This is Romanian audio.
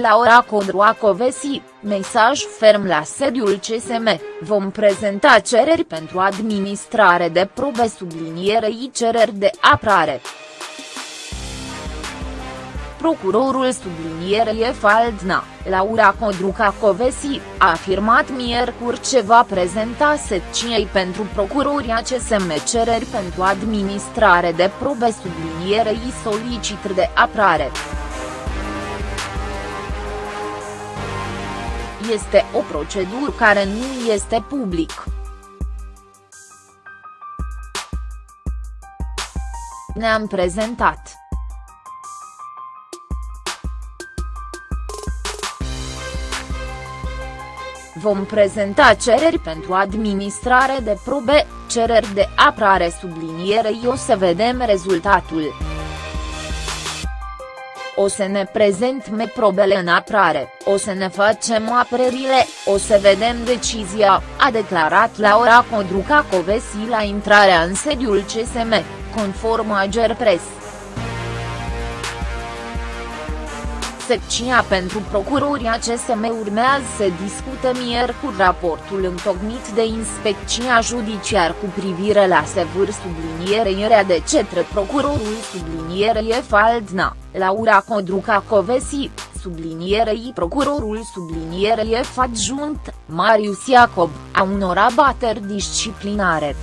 Laura Codroacovesi, mesaj ferm la sediul CSM, vom prezenta cereri pentru administrare de probe sublinierei cereri de aprare. Procurorul sublinierei Faldna, Laura Codruca Covesi, a afirmat miercuri ce va prezenta secției pentru procurorii CSM cereri pentru administrare de probe sublinierei solicitări de aprare. Este o procedură care nu este public. Ne-am prezentat. Vom prezenta cereri pentru administrare de probe, cereri de aprare sublinierei o să vedem rezultatul. O să ne prezentăm probele în aprare, o să ne facem apărările, o să vedem decizia, a declarat Laura Codruca Covesi la intrarea în sediul CSM, conform Agerpres. Secția pentru procurorii CSM urmează să discute miercuri raportul întocmit de inspecția judiciar cu privire la sevâr sublinierei de cetre procurorul sublinierei Faldna, Laura Codruca Covesi, sublinierei procurorul sublinierei adjunct, Marius Iacob, a unor abateri disciplinare.